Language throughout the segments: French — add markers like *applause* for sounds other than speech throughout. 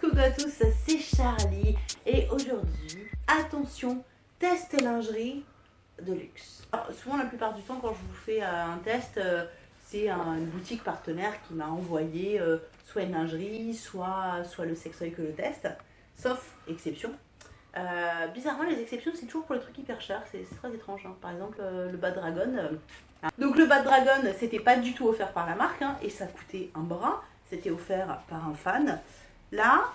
coucou à tous, c'est Charlie et aujourd'hui, attention, test lingerie de luxe. Souvent la plupart du temps quand je vous fais euh, un test, euh, c'est une boutique partenaire qui m'a envoyé euh, soit une lingerie, soit, soit le sextoy que le test, sauf exception. bizarrement les exceptions c'est toujours pour les trucs hyper chers, c'est très étrange. Hein. Par exemple le Bad Dragon. Donc le Bad Dragon c'était pas du tout offert par la marque hein, et ça coûtait un bras c'était offert par un fan. Là,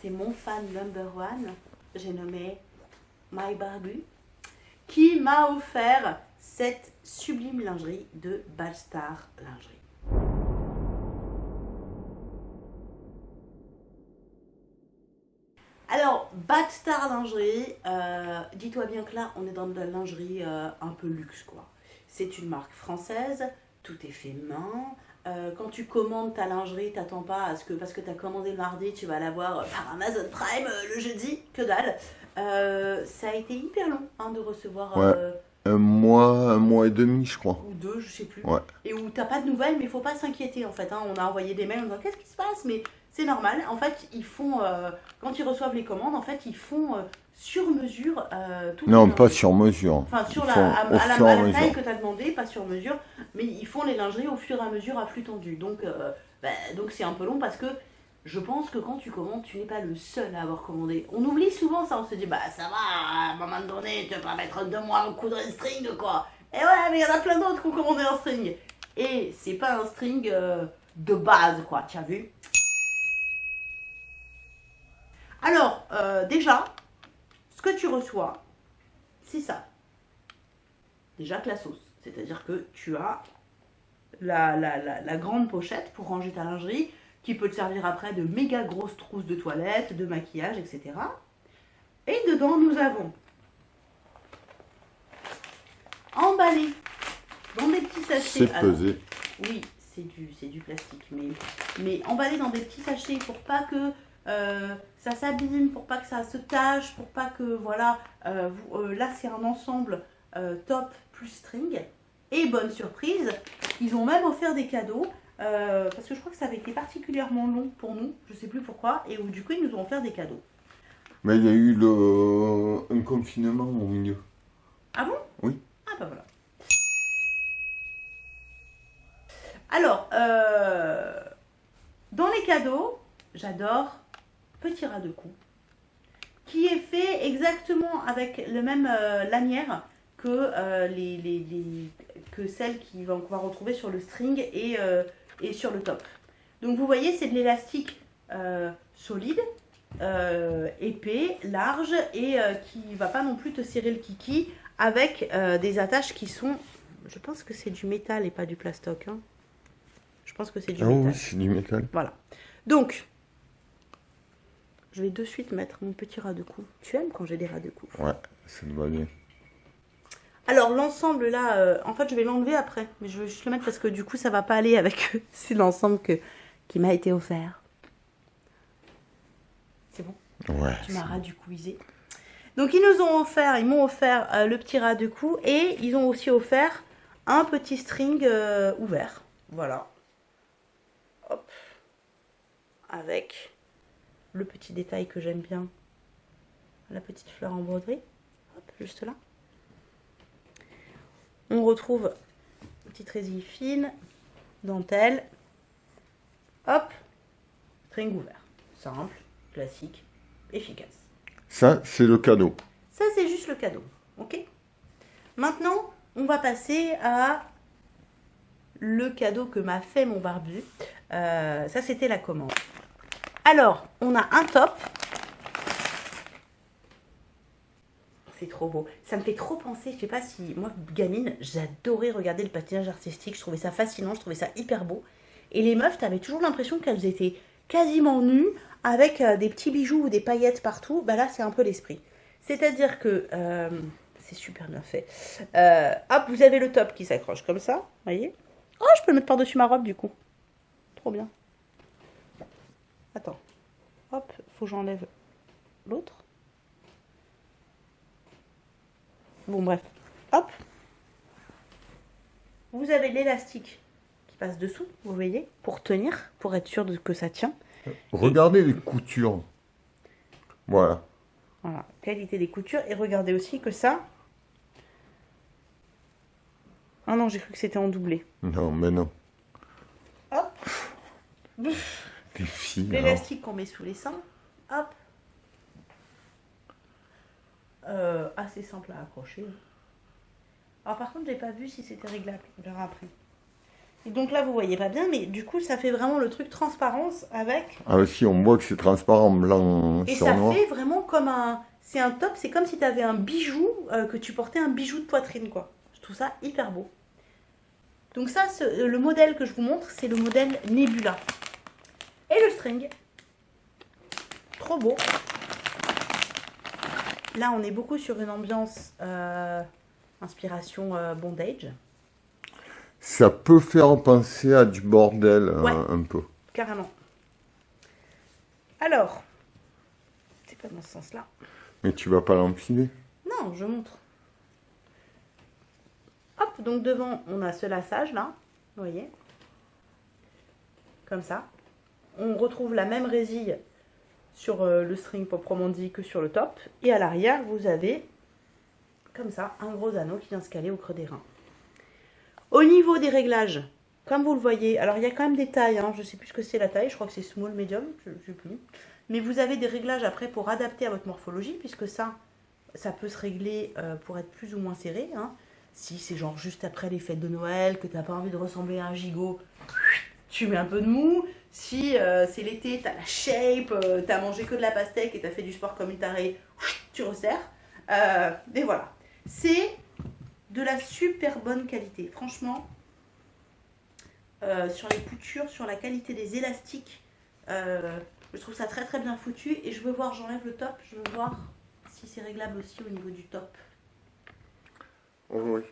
c'est mon fan number one, j'ai nommé My Barbu, qui m'a offert cette sublime lingerie de Ballstar Lingerie. Alors, Badstar Lingerie, euh, dis-toi bien que là, on est dans de la lingerie euh, un peu luxe, quoi. C'est une marque française, tout est fait main, euh, quand tu commandes ta lingerie, t'attends pas à ce que parce que tu as commandé le mardi, tu vas l'avoir par Amazon Prime euh, le jeudi, que dalle. Euh, ça a été hyper long hein, de recevoir. un mois, un mois et demi, je crois. Ou deux, je sais plus. Ouais. Et où t'as pas de nouvelles, mais il faut pas s'inquiéter en fait. Hein. On a envoyé des mails en disant qu'est-ce qui se passe, mais c'est normal. En fait, ils font quand ils reçoivent les commandes, en fait, ils font sur mesure euh, Non, pas sur mesure. Enfin, sur la, à, la, taille que tu as demandé, pas sur mesure, mais ils font les lingeries au fur et à mesure à flux tendu. Donc, euh, bah, donc c'est un peu long parce que je pense que quand tu commandes, tu n'es pas le seul à avoir commandé. On oublie souvent ça, on se dit, bah ça va, à un moment donné, tu vas pas mettre deux mois un coup de string, quoi. Et ouais, mais il y en a plein d'autres qui ont commandé un string. Et c'est pas un string euh, de base, quoi, tu as vu? Alors, déjà, ce que tu reçois, c'est ça. Déjà que la sauce. C'est-à-dire que tu as la, la, grande pochette pour ranger ta lingerie, qui peut te servir après de méga grosses trousses de toilette, de maquillage, etc. Et dedans, nous avons emballé dans des petits sachets. C'est pesé. Oui, c'est du, du plastique, mais, mais emballé dans des petits sachets pour pas que euh, ça s'abîme pour pas que ça se tâche, pour pas que, voilà, euh, euh, là c'est un ensemble top plus string. Et bonne surprise, ils ont même offert des cadeaux, parce que je crois que ça avait été particulièrement long pour nous, je sais plus pourquoi, et où du coup ils nous ont offert des cadeaux. Mais il y a eu le... un confinement au milieu. Ah bon? Oui. Ah bah voilà. Alors, dans les cadeaux, j'adore petit ras de cou, qui est fait exactement avec le même euh, lanière que, euh, les, les, que celle qu'on va, retrouver sur le string et, euh, et sur le top. Donc vous voyez, c'est de l'élastique solide, épais, large et qui ne va pas non plus te serrer le kiki avec des attaches qui sont, je pense que c'est du métal et pas du plastoc. Hein. Je pense que c'est du ah métal. oui, c'est du métal. Voilà. Donc, je vais de suite mettre mon petit ras de cou. Tu aimes quand j'ai des ras de cou Ouais, ça me va bien. Alors l'ensemble là, euh, en fait je vais l'enlever après. Mais je vais juste le mettre parce que du coup ça va pas aller avec *laughs* C'est l'ensemble que qui m'a été offert. C'est bon? Ouais. Tu m'as ras du couisé. Donc ils nous ont offert, ils m'ont offert euh, le petit ras de cou et ils ont aussi offert un petit string euh, ouvert. Voilà. Hop. Avec le petit détail que j'aime bien, la petite fleur en broderie, hop, juste là. On retrouve petite résille fine, dentelle, hop, string ouvert. Simple, classique, efficace. Ça, c'est le cadeau. Ça, c'est juste le cadeau, ok? Maintenant, on va passer à le cadeau que m'a fait mon barbu. Euh, ça, c'était la commande. Alors, on a un top. C'est trop beau. Ça me fait trop penser, je sais pas si... Moi, gamine, j'adorais regarder le patinage artistique. Je trouvais ça fascinant, je trouvais ça hyper beau. Et les meufs, t'avais toujours l'impression qu'elles étaient quasiment nues, avec euh, des petits bijoux ou des paillettes partout. Bah là, c'est un peu l'esprit. C'est-à-dire que... Euh, c'est super bien fait. Euh, hop, vous avez le top qui s'accroche comme ça, voyez? Oh, je peux le mettre par-dessus ma robe, du coup. Trop bien. Attends. Hop, faut que j'enlève l'autre. Bon, bref. Hop. Vous avez l'élastique qui passe dessous, vous voyez, pour tenir, pour être sûr de que ça tient. Regardez les coutures. Voilà. Voilà, qualité des coutures. Et regardez aussi que ça... Ah non, j'ai cru que c'était en doublé. Non, mais non. Hop. L'élastique qu'on met sous les seins. Hop. Euh, assez simple à accrocher. Alors par contre, j'ai pas vu si c'était réglable. On verra après. Et donc là, vous voyez pas bien, mais du coup, ça fait vraiment le truc transparence avec. Ah si, on voit que c'est transparent blanc Et sur ça noir. fait vraiment comme un. C'est un top, c'est comme si tu avais un bijou, euh, que tu portais un bijou de poitrine, quoi. Je trouve ça hyper beau. Donc, ça, ce- le modèle que je vous montre, c'est le modèle Nebula. Et le string. Trop beau. Là, on est beaucoup sur une ambiance euh, inspiration euh, bondage, Ça peut faire penser à du bordel euh, Ouais. un peu. carrément. Alors, c'est pas dans ce sens-là. Mais tu vas pas l'enfiler. Non, je montre. Hop, donc devant, on a ce lassage là, vous voyez Comme ça. On retrouve la même résille sur euh, le string proprement dit que sur le top. Et à l'arrière, vous avez, comme ça, un gros anneau qui vient se caler au creux des reins. Au niveau des réglages, comme vous le voyez, alors il y a quand même des tailles, hein, je ne sais plus ce que c'est la taille, je crois que c'est small, medium, je ne sais plus. Mais vous avez des réglages après pour adapter à votre morphologie, puisque ça, ça peut se régler euh, pour être plus ou moins serré. hein. Si c'est genre juste après les fêtes de Noël, que tu n'as pas envie de ressembler à un gigot, tu mets un peu de mou. Si euh, c'est l'été, tu as la shape, euh, tu as mangé que de la pastèque et tu as fait du sport comme une tarée, tu resserres. Euh, mais voilà. C'est de la super bonne qualité. Franchement, sur les coutures, sur la qualité des élastiques, je trouve ça très très bien foutu. Et je veux voir, j'enlève le top, je veux voir si c'est réglable aussi au niveau du top. Oh, oui.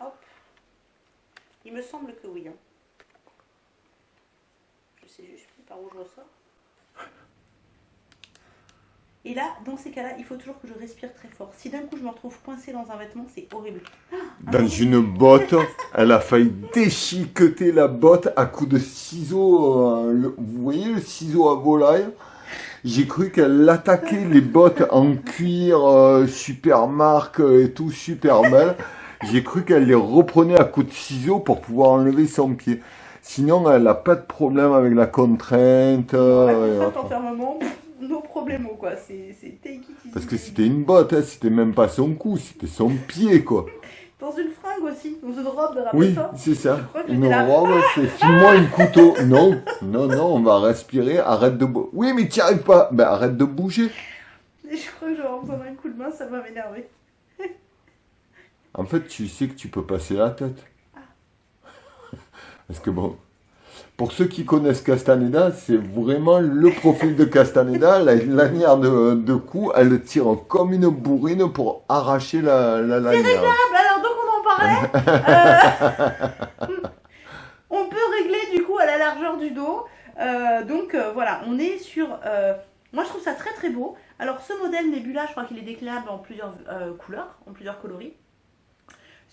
Hop. Il me semble que oui. hein. Sais juste plus par où je ressors. Et là, dans ces cas-là, il faut toujours que je respire très fort. Si d'un coup je me retrouve coincée dans un vêtement, c'est horrible. Dans une botte, elle a failli déchiqueter la botte à coups de ciseaux. euh, le- vous voyez le ciseau à volaille J'ai cru qu'elle attaquait les bottes en cuir euh, super marque et tout super belle. J'ai cru qu'elle les reprenait à coups de ciseaux pour pouvoir enlever son pied. Sinon, elle n'a pas de problème avec la contrainte. euh, et La contrainte enfermement, nos problèmes quoi. C'est c'est take it easy. parce que c'était une botte, hein, c'était même pas son cou, c'était son pied, quoi. Dans une fringue aussi, dans une robe, Oui, rappelle-toi. c'est ça. Une robe, c'est file-moi un couteau. Non, non, non, on va respirer, arrête de. Oui, mais tu arrives pas. Ben, arrête de bouger. Et je crois que j'aurais besoin d'un coup de main, ça va m'énerver. En fait, tu sais que tu peux passer la tête. Parce que bon, pour ceux qui connaissent Castaneda, c'est vraiment le profil de Castaneda. La lanière de, de cou, elle tire comme une bourrine pour arracher la, la lanière. Ah, bah alors donc on en parlait. Euh, *laughs* on peut régler du coup à la largeur du dos. Euh, donc euh, voilà, on est sur. moi je trouve ça très très beau. Alors ce modèle Nebula, je crois qu'il est déclinable en plusieurs couleurs, en plusieurs coloris.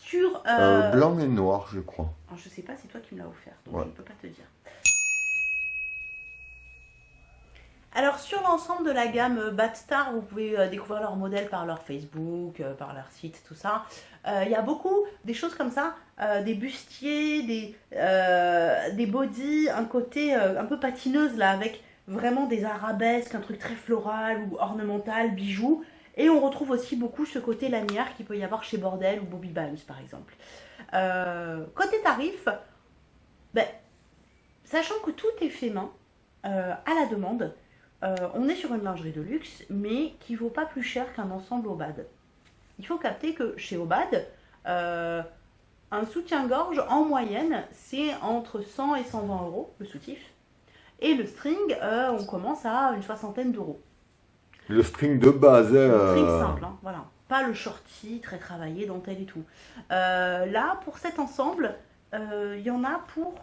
Sur. Euh, euh, blanc et noir, je crois. alors, je sais pas, c'est toi qui me l'as offert, donc Ouais. je ne peux pas te dire. Alors sur l'ensemble de la gamme euh, Batstar, vous pouvez euh, découvrir leurs modèles par leur Facebook, euh, par leur site, tout ça. Euh, Il y a beaucoup des choses comme ça, des bustiers, des, des bodies, un côté un peu patineuse là, avec vraiment des arabesques, un truc très floral ou ornemental, bijoux. Et on retrouve aussi beaucoup ce côté lanière qu'il peut y avoir chez Bordel ou Bobby Balms par exemple. Euh, côté tarif, ben, sachant que tout est fait main, euh, à la demande, euh, on est sur une lingerie de luxe, mais qui vaut pas plus cher qu'un ensemble Obad. Il faut capter que chez Obad, un soutien-gorge en moyenne, c'est entre 100 et 120 euros le soutif. Et le string, on commence à une soixantaine d'euros. Le string de base. Le string euh, simple, hein, voilà. Pas le shorty très travaillé, dentelle et tout. Euh, là, pour cet ensemble, euh, il y en a pour.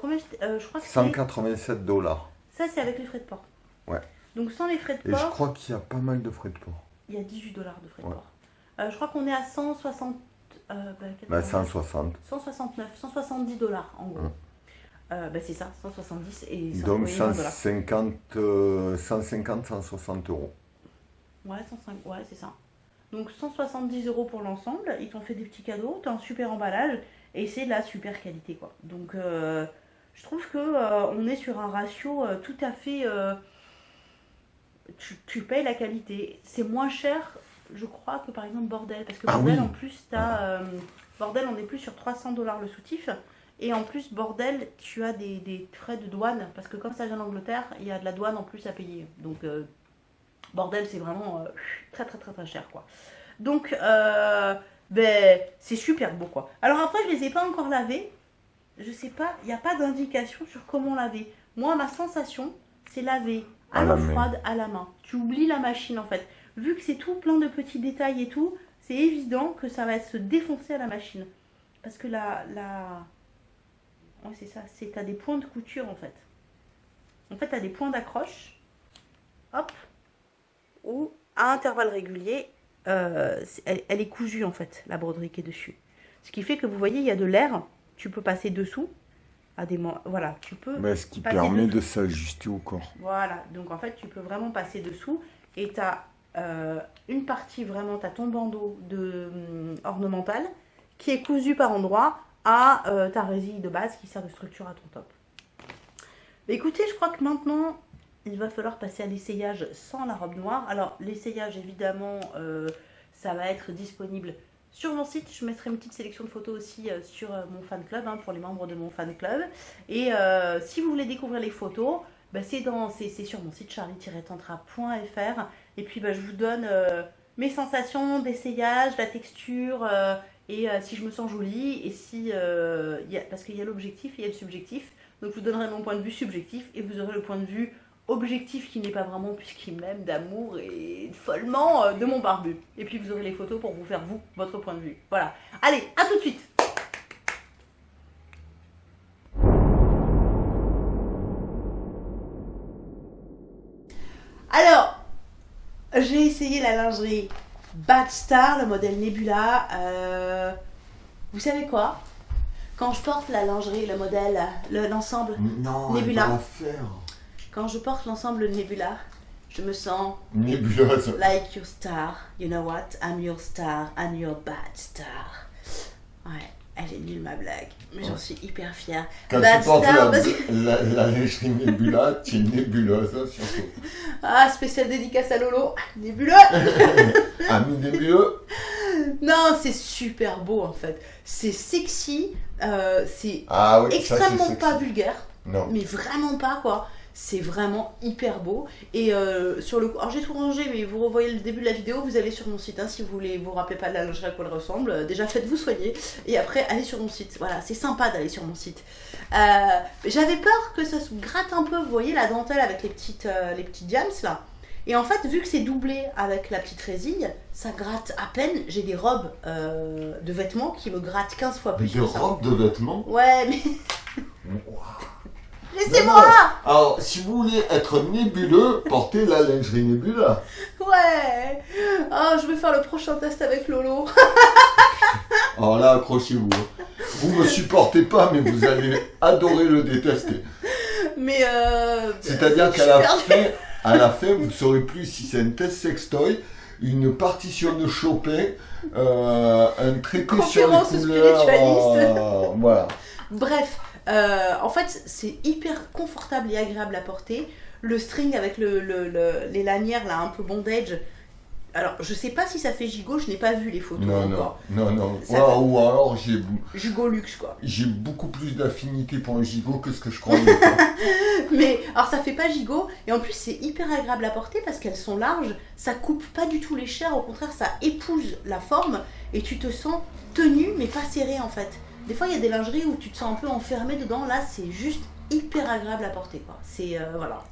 combien je, je crois que c'est. 187 dollars. Ça, c'est avec les frais de port. Ouais. Donc, sans les frais de Et je port, crois qu'il y a pas mal de frais de port. il y a 18 dollars de frais de port. Je crois qu'on est à 160. euh, bah, Bah, 80, 160. 169, 170 dollars en gros. Hum. Euh, bah, c'est ça, 170 et ça, Donc oui, non, voilà. 150, euh, 150, 160 euros. Ouais, 105, ouais, c'est ça. Donc 170 euros pour l'ensemble, ils t'ont fait des petits cadeaux, t'as un super emballage et c'est de la super qualité quoi. Donc euh, je trouve que euh, on est sur un ratio tout à fait. tu, tu payes la qualité. C'est moins cher, je crois, que par exemple Bordel. Parce que Ah Bordel oui. en plus, t'as. Bordel, on est plus sur 300 dollars le soutif. Et en plus, Bordel, tu as des, des frais de douane. Parce que comme ça vient d'Angleterre, il y a de la douane en plus à payer. Donc. euh, Bordel, c'est vraiment euh, très très très très cher quoi. Donc, euh, ben, c'est super beau quoi. Alors après, je les ai pas encore lavés. Je sais pas, il n'y a pas d'indication sur comment laver. Moi, ma sensation, c'est laver à, À l'eau froide, à la main. Tu oublies la machine en fait. Vu que c'est tout plein de petits détails et tout, c'est évident que ça va se défoncer à la machine. Parce que la. la... Ouais, c'est ça, c'est t'as des points de couture en fait. En fait, t'as des points d'accroche. Hop, où à intervalles réguliers, euh, elle, elle est cousue en fait, la broderie qui est dessus. Ce qui fait que vous voyez, il y a de l'air, tu peux passer dessous. À des voilà, tu peux. Ben, ce qui permet de- de s'ajuster au corps. Voilà, donc en fait, tu peux vraiment passer dessous et tu as une partie vraiment, tu as ton bandeau de, hum, ornemental qui est cousu par endroit à euh, ta résille de base qui sert de structure à ton top. Écoutez, je crois que maintenant, il va falloir passer à l'essayage sans la robe noire. Alors, l'essayage, évidemment, euh, ça va être disponible sur mon site. Je mettrai une petite sélection de photos aussi euh, sur mon fan club, hein, pour les membres de mon fan club. Et si vous voulez découvrir les photos, bah, c'est sur mon site charlie-tantra.fr et puis bah, je vous donne mes sensations d'essayage, la texture et euh, si je me sens jolie et si euh, parce qu'il y a l'objectif et il y a le subjectif. Donc je vous donnerai mon point de vue subjectif et vous aurez le point de vue objectif qui n'est pas vraiment puisqu'il m'aime d'amour et follement euh, de mon barbu. Et puis vous aurez les photos pour vous faire vous votre point de vue. Voilà. Allez à tout de suite! Alors, j'ai essayé la lingerie Bad Star, le modèle Nebula. Euh, vous savez quoi? Quand je porte la lingerie, le modèle, le- l'ensemble, Nebula. quand je porte l'ensemble Nebula, je me sens Nébuleuse. like your star. You know what? I'm your star. I'm your bad star. Ouais, elle est nulle ma blague, mais j'en suis hyper fière. Quand Bad tu portes Star, la, que- *laughs* la, la lingerie Nebula, tu es nébuleuse surtout. *laughs* Ah, spéciale dédicace à Lolo. *laughs* Nebuleux Ami nébuleux, Non, c'est super beau en fait. C'est sexy, euh, c'est ah oui, ça, c'est extrêmement sexy. pas vulgaire, Non. mais vraiment pas quoi. C'est vraiment hyper beau. Et euh, sur le alors j'ai tout rangé, mais vous revoyez le début de la vidéo, vous allez sur mon site hein, si vous voulez vous rappelez pas de la lingerie à quoi elle ressemble. Euh, Déjà faites-vous soigner et après allez sur mon site. Voilà, c'est sympa d'aller sur mon site. Euh, J'avais peur que ça se gratte un peu, vous voyez la dentelle avec les petites, euh, les petits diams là. Et en fait, vu que c'est doublé avec la petite résille, ça gratte à peine. J'ai des robes euh, de vêtements qui me grattent 15 fois plus De que ça. robe de vêtements? Ouais, mais Wow. Laissez-moi Alors, si vous voulez être nébuleux, *laughs* portez la lingerie Nebula. Ouais Oh, je vais faire le prochain test avec Lolo. *laughs* Alors là, accrochez-vous. hein. Vous me supportez pas, mais vous allez adorer le détester. Mais euh... C'est-à-dire qu'à la perdue. fin, à la fin, vous ne saurez plus si c'est un test sextoy, une partition de Chopin, euh, un traité sur les couleurs. euh, voilà. Bref, euh, en fait, c'est hyper confortable et agréable à porter. Le string avec le, le- le- les lanières là, un peu bondage. Alors, je sais pas si ça fait gigot, je n'ai pas vu les photos Non, non, encore. non, non. Ou ou alors, j'ai Gigot luxe quoi. j'ai beaucoup plus d'affinité pour un gigot que ce que je croyais. *laughs* Mais alors ça fait pas gigot et en plus c'est hyper agréable à porter parce qu'elles sont larges, ça coupe pas du tout les chairs, au contraire ça épouse la forme et tu te sens tenu mais pas serré en fait. Des fois il y a des lingeries où tu te sens un peu enfermé dedans, là c'est juste hyper agréable à porter quoi. C'est euh, voilà.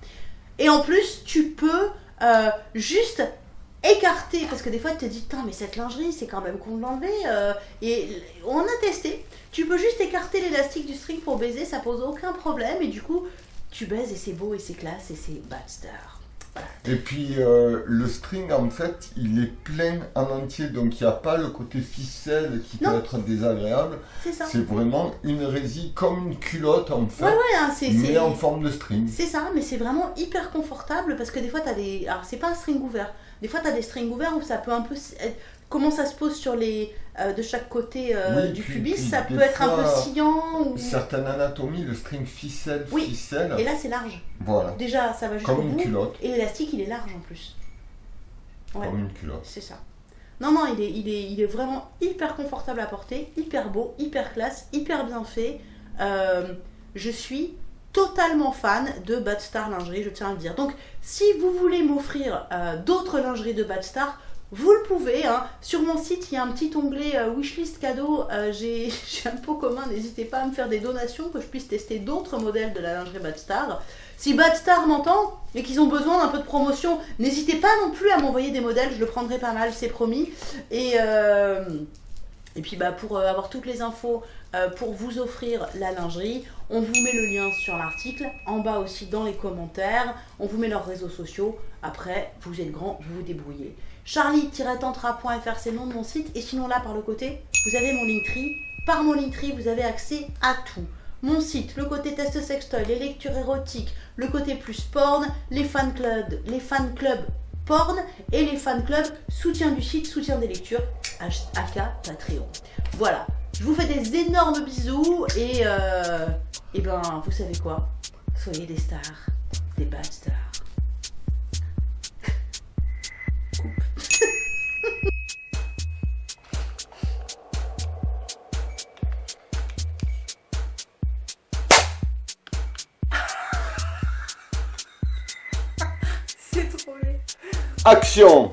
Et en plus tu peux euh, juste écarter parce que des fois tu te dis mais cette lingerie c'est quand même con de l'enlever euh, et on a testé. Tu peux juste écarter l'élastique du string pour baiser, ça pose aucun problème et du coup tu baises et c'est beau et c'est classe et c'est bad star. Et puis euh, le string en fait il est plein en entier donc il n'y a pas le côté ficelle qui peut être désagréable. C'est ça. C'est vraiment une résille comme une culotte en fait, Ouais, ouais, hein, c'est mais en forme de string. c'est ça, mais c'est vraiment hyper confortable parce que des fois, tu as des. Alors, c'est pas un string ouvert. Des fois, tu as des strings ouverts où ça peut un peu. Comment ça se pose sur les. euh, de chaque côté euh, Oui, du puis- pubis, puis ça peut être un peu sciant. Ou... Certaines anatomies, le string ficelle, Oui. ficelle, Et là, c'est large. voilà, Déjà, ça va jusqu'au comme une culotte, Et l'élastique, il est large en plus. Ouais. comme une culotte. C'est ça. Non, non, il est, il, est, il est vraiment hyper confortable à porter, hyper beau, hyper classe, hyper bien fait. Euh, je suis totalement fan de Bad Star Lingerie, je tiens à le dire. Donc, si vous voulez m'offrir d'autres lingeries de Bad Star, vous le pouvez. hein. Sur mon site, il y a un petit onglet euh, wishlist cadeau. Euh, *laughs* J'ai un pot commun. N'hésitez pas à me faire des donations que je puisse tester d'autres modèles de la lingerie Bad Star. Si Bad Star m'entend et qu'ils ont besoin d'un peu de promotion, n'hésitez pas non plus à m'envoyer des modèles. Je le prendrai pas mal, c'est promis. Et, euh, et puis bah, pour avoir toutes les infos, pour vous offrir la lingerie, on vous met le lien sur l'article, en bas aussi dans les commentaires, on vous met leurs réseaux sociaux, après vous êtes grand, vous vous débrouillez. Charlie-tantra.fr c'est le nom de mon site, et sinon là par le côté, vous avez mon Linktree, par mon Linktree vous avez accès à tout. Mon site, le côté test sextoy, les lectures érotiques, le côté plus porn, les fan clubs, les fan clubs porn et les fan clubs soutien du site, soutien des lectures, aka Patreon. Voilà, je vous fais des énormes bisous et, euh, et ben vous savez quoi? Soyez des stars, des bad stars. Action